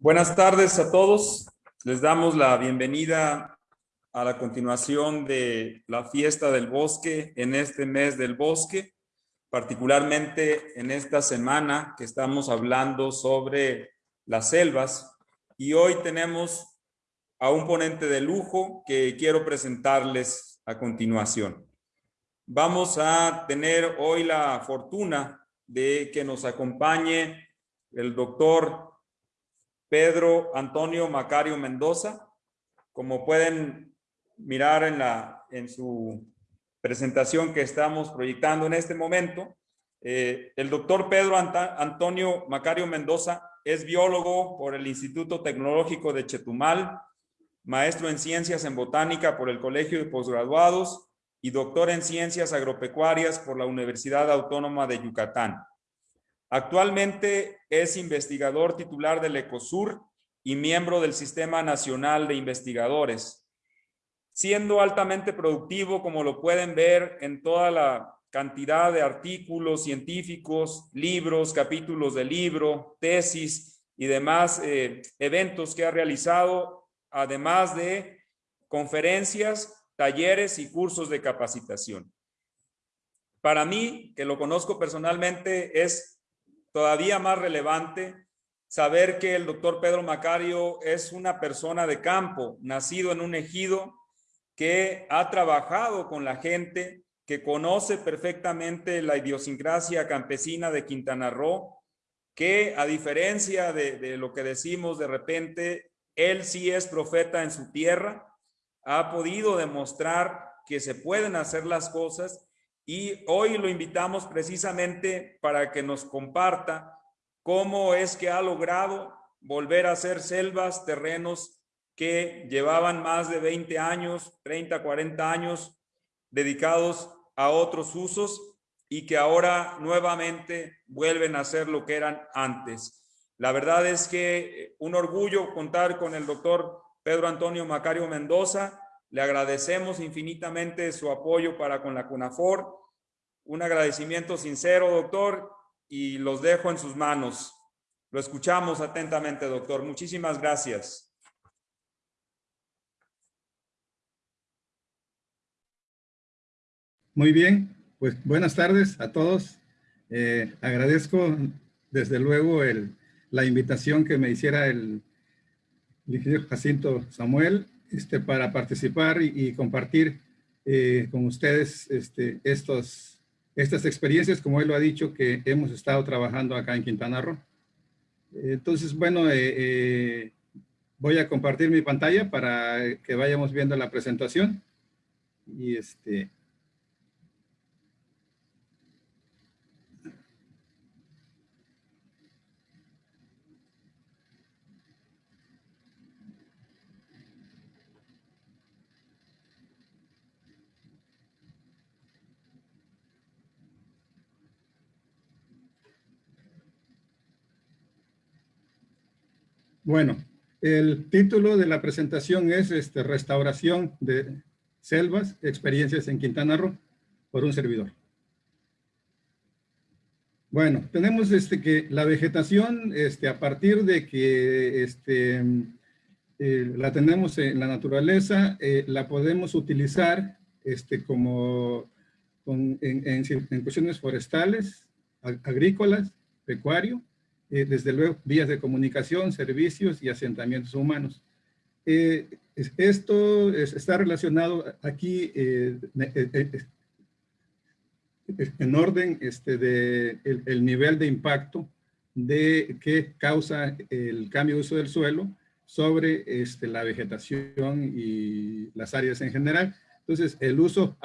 Buenas tardes a todos. Les damos la bienvenida a la continuación de la fiesta del bosque en este mes del bosque, particularmente en esta semana que estamos hablando sobre las selvas. Y hoy tenemos a un ponente de lujo que quiero presentarles a continuación. Vamos a tener hoy la fortuna de que nos acompañe el doctor Pedro Antonio Macario Mendoza. Como pueden mirar en, la, en su presentación que estamos proyectando en este momento, eh, el doctor Pedro Antonio Macario Mendoza es biólogo por el Instituto Tecnológico de Chetumal, maestro en ciencias en botánica por el Colegio de Postgraduados y doctor en ciencias agropecuarias por la Universidad Autónoma de Yucatán. Actualmente es investigador titular del ECOSUR y miembro del Sistema Nacional de Investigadores, siendo altamente productivo, como lo pueden ver en toda la cantidad de artículos científicos, libros, capítulos de libro, tesis y demás eh, eventos que ha realizado, además de conferencias, talleres y cursos de capacitación. Para mí, que lo conozco personalmente, es todavía más relevante saber que el doctor Pedro Macario es una persona de campo, nacido en un ejido, que ha trabajado con la gente, que conoce perfectamente la idiosincrasia campesina de Quintana Roo, que a diferencia de, de lo que decimos de repente, él sí es profeta en su tierra, ha podido demostrar que se pueden hacer las cosas y hoy lo invitamos precisamente para que nos comparta cómo es que ha logrado volver a ser selvas, terrenos que llevaban más de 20 años, 30, 40 años dedicados a otros usos y que ahora nuevamente vuelven a ser lo que eran antes. La verdad es que un orgullo contar con el doctor Pedro Antonio Macario Mendoza. Le agradecemos infinitamente su apoyo para con la CUNAFOR un agradecimiento sincero, doctor, y los dejo en sus manos. Lo escuchamos atentamente, doctor. Muchísimas gracias. Muy bien, pues buenas tardes a todos. Eh, agradezco desde luego el, la invitación que me hiciera el, ingeniero Jacinto Samuel este, para participar y, compartir eh, con ustedes este, estos estas experiencias, como él lo ha dicho, que hemos estado trabajando acá en Quintana Roo. Entonces, bueno, eh, eh, voy a compartir mi pantalla para que vayamos viendo la presentación. Y este, Bueno, el título de la presentación es este, Restauración de Selvas, Experiencias en Quintana Roo, por un servidor. Bueno, tenemos este, que la vegetación, este, a partir de que eh, la tenemos en la naturaleza, eh, la podemos utilizar como en, en cuestiones forestales, agrícolas, pecuario, eh, desde luego, vías de comunicación, servicios y asentamientos humanos. Eh, esto está relacionado aquí eh, en orden este, de el, nivel de impacto de que causa el cambio de uso del suelo sobre este, la vegetación y las áreas en general. Entonces, el uso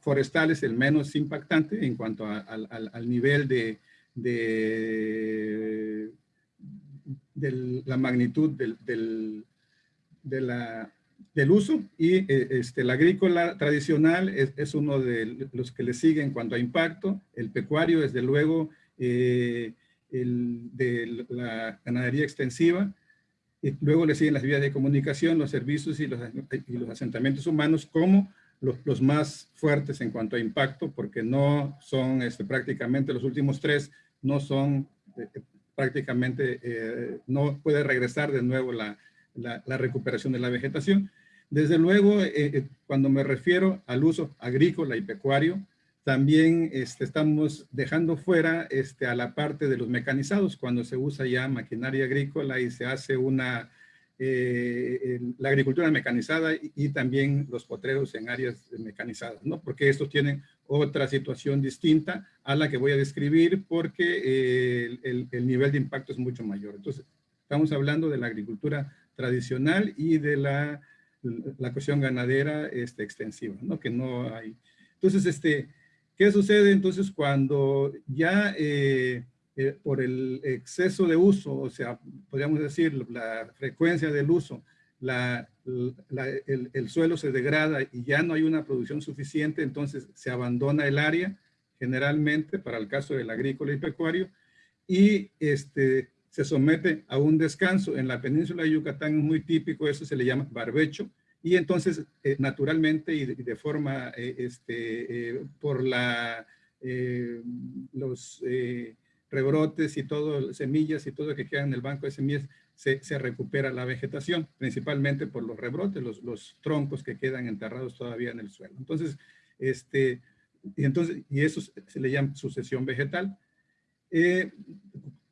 forestal es el menos impactante en cuanto al nivel de, de, la magnitud del, del, del uso y eh, este, la agrícola tradicional es, uno de los que le siguen en cuanto a impacto, el pecuario desde luego eh, el, de la ganadería extensiva, y luego le siguen las vías de comunicación, los servicios y los, y los asentamientos humanos como los, los, más fuertes en cuanto a impacto, porque no son este, prácticamente los últimos tres no son eh, prácticamente eh, no puede regresar de nuevo la, la, recuperación de la vegetación. Desde luego, eh, eh, cuando me refiero al uso agrícola y pecuario, también este, estamos dejando fuera este, a la parte de los mecanizados, cuando se usa ya maquinaria agrícola y se hace una, eh, la agricultura mecanizada y, también los potreros en áreas mecanizadas, ¿no? Porque estos tienen otra situación distinta a la que voy a describir porque el, el nivel de impacto es mucho mayor. Entonces, estamos hablando de la agricultura tradicional y de la, la cuestión ganadera este, extensiva, ¿no? Que no hay. Entonces, este, ¿qué sucede entonces cuando ya eh, eh, por el exceso de uso, o sea, podríamos decir la frecuencia del uso, la, el, el, suelo se degrada y ya no hay una producción suficiente, entonces se abandona el área, generalmente para el caso del agrícola y pecuario, y este, se somete a un descanso. En la península de Yucatán es muy típico, eso se le llama barbecho, y entonces eh, naturalmente y de, forma, eh, este, eh, por la, los rebrotes y todo, semillas y todo lo que queda en el banco de semillas, se, se, recupera la vegetación, principalmente por los rebrotes, los, los, troncos que quedan enterrados todavía en el suelo. Entonces, este, y, entonces, y eso se le llama sucesión vegetal.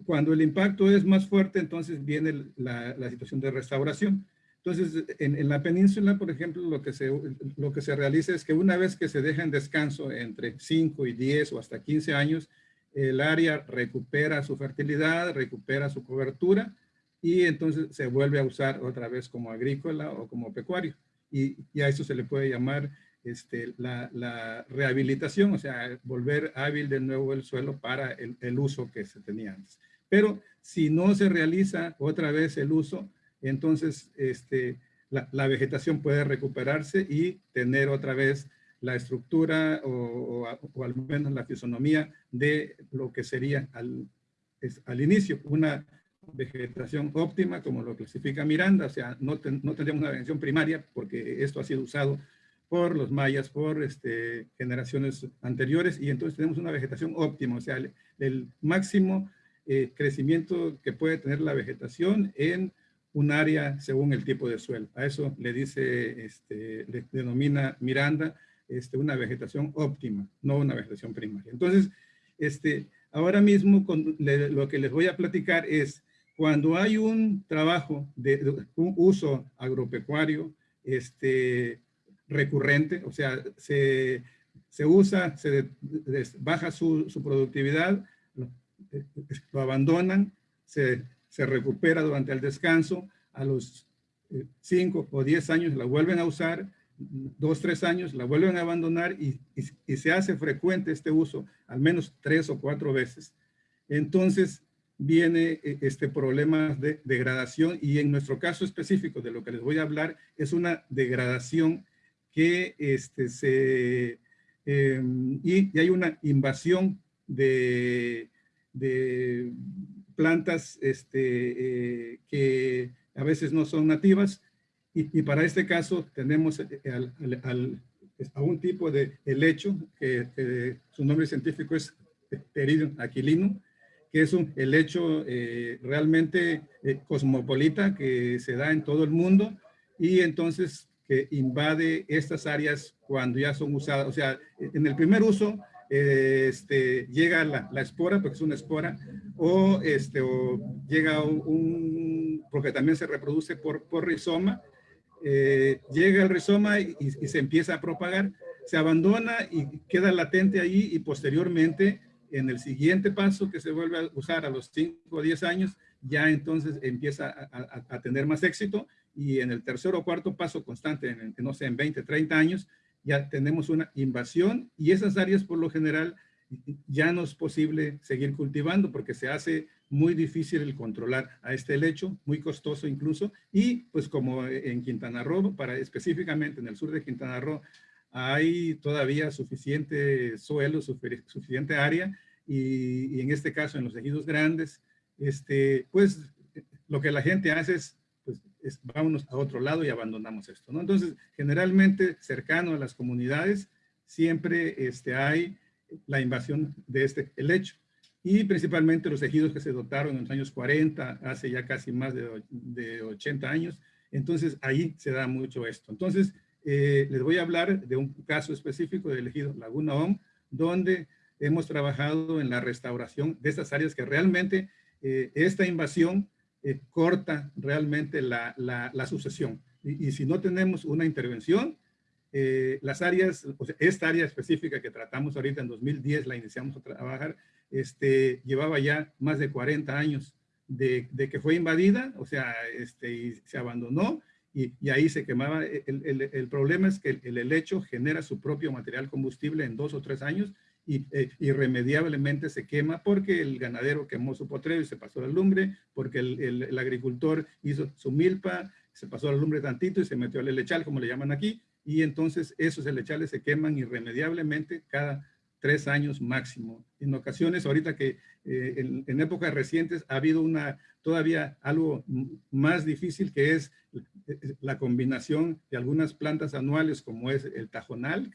Cuando el impacto es más fuerte, entonces viene la, situación de restauración. Entonces, en, la península, por ejemplo, lo que, se, lo que se realiza es que una vez que se deja en descanso entre 5 y 10 o hasta 15 años, el área recupera su fertilidad, recupera su cobertura y entonces se vuelve a usar otra vez como agrícola o como pecuario. Y, y a eso se le puede llamar este, la, rehabilitación, o sea, volver hábil de nuevo el suelo para el, uso que se tenía antes. Pero si no se realiza otra vez el uso, entonces este, la, vegetación puede recuperarse y tener otra vez la estructura o, al menos la fisonomía de lo que sería al, al inicio una vegetación óptima, como lo clasifica Miranda, o sea, no, no tendríamos una vegetación primaria porque esto ha sido usado por los mayas, por este, generaciones anteriores, y entonces tenemos una vegetación óptima, o sea, el máximo eh, crecimiento que puede tener la vegetación en un área según el tipo de suelo. A eso le dice, este, le denomina Miranda, este, una vegetación óptima, no una vegetación primaria. Entonces, este, ahora mismo con, lo que les voy a platicar es cuando hay un trabajo de, un uso agropecuario este, recurrente, o sea, se, se usa, se baja su, su productividad, lo abandonan, se, se recupera durante el descanso, a los 5 eh, o 10 años la vuelven a usar, dos, tres años la vuelven a abandonar y, y, se hace frecuente este uso, al menos tres o cuatro veces. Entonces viene eh, este problema de degradación y en nuestro caso específico de lo que les voy a hablar es una degradación que este, se, em, y, hay una invasión de, de plantas este, eh, que a veces no son nativas y, para este caso tenemos eh, al, a un tipo de helecho que, su nombre científico es Pteridum aquilino, que es un helecho eh, realmente cosmopolita que se da en todo el mundo y entonces que invade estas áreas cuando ya son usadas. O sea, en el primer uso este, llega la, la, espora, porque es una espora, o, este, o llega un, porque también se reproduce por, por rizoma, eh, llega el rizoma y, se empieza a propagar, se abandona y queda latente ahí y posteriormente en el siguiente paso que se vuelve a usar a los 5 o 10 años, ya entonces empieza a, tener más éxito y en el tercer o cuarto paso constante, no sé, en 20, 30 años, ya tenemos una invasión y esas áreas por lo general ya no es posible seguir cultivando porque se hace muy difícil el controlar a este lecho, muy costoso incluso, y pues como en Quintana Roo, para específicamente en el sur de Quintana Roo, hay todavía suficiente suelo, suficiente área, y, en este caso en los ejidos grandes, este, pues lo que la gente hace es vámonos a otro lado y abandonamos esto, ¿no? Entonces, generalmente cercano a las comunidades, siempre este, hay la invasión de este helecho. y principalmente los ejidos que se dotaron en los años 40, hace ya casi más de, de 80 años. Entonces, ahí se da mucho esto. Entonces, eh, les voy a hablar de un caso específico del ejido Laguna OM, donde hemos trabajado en la restauración de estas áreas que realmente eh, esta invasión eh, corta realmente la, la, sucesión. Y, si no tenemos una intervención, eh, las áreas, esta área específica que tratamos ahorita en 2010, la iniciamos a trabajar, este, llevaba ya más de 40 años de, que fue invadida, o sea, este, y se abandonó y, ahí se quemaba. El, el, el, problema es que el, el helecho genera su propio material combustible en dos o tres años y, eh, irremediablemente se quema porque el ganadero quemó su potrero y se pasó la lumbre, porque el, agricultor hizo su milpa, se pasó la lumbre tantito y se metió al lechal, como le llaman aquí, y entonces esos lechales se queman irremediablemente cada tres años máximo. En ocasiones, ahorita que eh, en, en, épocas recientes ha habido una, todavía algo más difícil que es la combinación de algunas plantas anuales como es el tajonal, que